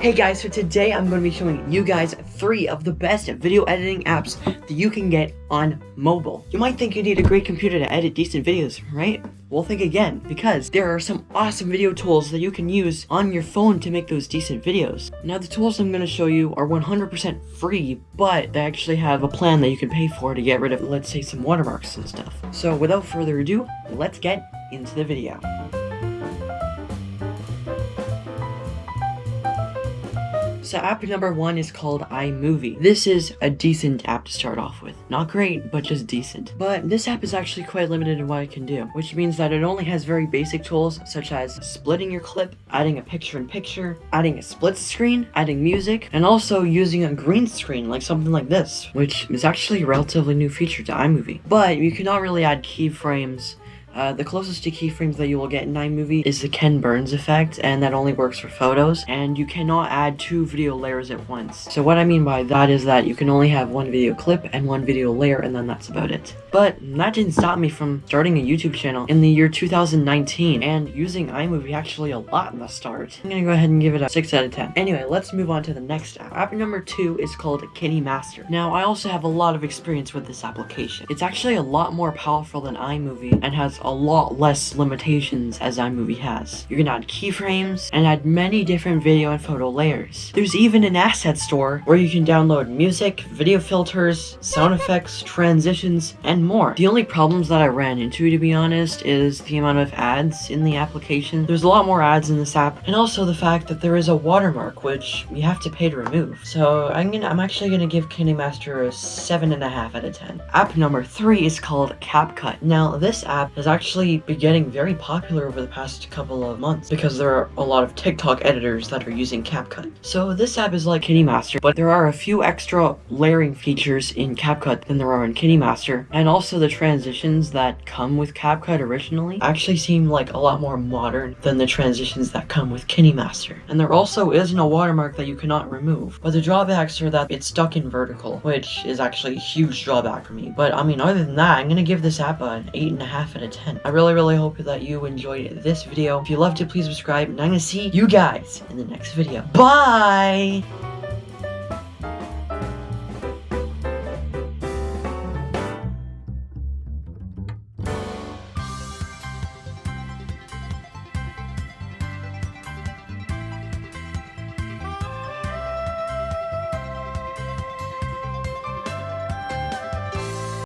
Hey guys, so today I'm going to be showing you guys three of the best video editing apps that you can get on mobile. You might think you need a great computer to edit decent videos, right? Well, think again, because there are some awesome video tools that you can use on your phone to make those decent videos. Now, the tools I'm going to show you are 100% free, but they actually have a plan that you can pay for to get rid of, let's say, some watermarks and stuff. So without further ado, let's get into the video. So app number one is called iMovie. This is a decent app to start off with. Not great, but just decent. But this app is actually quite limited in what it can do, which means that it only has very basic tools such as splitting your clip, adding a picture-in-picture, adding a split screen, adding music, and also using a green screen like something like this, which is actually a relatively new feature to iMovie. But you cannot really add keyframes uh, the closest to keyframes that you will get in iMovie is the Ken Burns effect, and that only works for photos, and you cannot add two video layers at once. So what I mean by that is that you can only have one video clip and one video layer, and then that's about it. But that didn't stop me from starting a YouTube channel in the year 2019, and using iMovie actually a lot in the start. I'm gonna go ahead and give it a 6 out of 10. Anyway, let's move on to the next app. App number 2 is called KineMaster. Now, I also have a lot of experience with this application. It's actually a lot more powerful than iMovie, and has a lot less limitations as iMovie has. You can add keyframes and add many different video and photo layers. There's even an asset store where you can download music, video filters, sound effects, transitions, and more. The only problems that I ran into, to be honest, is the amount of ads in the application. There's a lot more ads in this app, and also the fact that there is a watermark, which you have to pay to remove. So I'm gonna, I'm actually gonna give KineMaster a 7.5 out of 10. App number 3 is called CapCut. Now, this app is actually be getting very popular over the past couple of months because there are a lot of TikTok editors that are using CapCut. So this app is like KineMaster, but there are a few extra layering features in CapCut than there are in KineMaster, and also the transitions that come with CapCut originally actually seem like a lot more modern than the transitions that come with KineMaster. And there also isn't a watermark that you cannot remove, but the drawbacks are that it's stuck in vertical, which is actually a huge drawback for me. But I mean, other than that, I'm gonna give this app an 8.5 out of 10. I really really, hope that you enjoyed this video. If you loved it, please subscribe, and I'm gonna see you guys in the next video. Bye!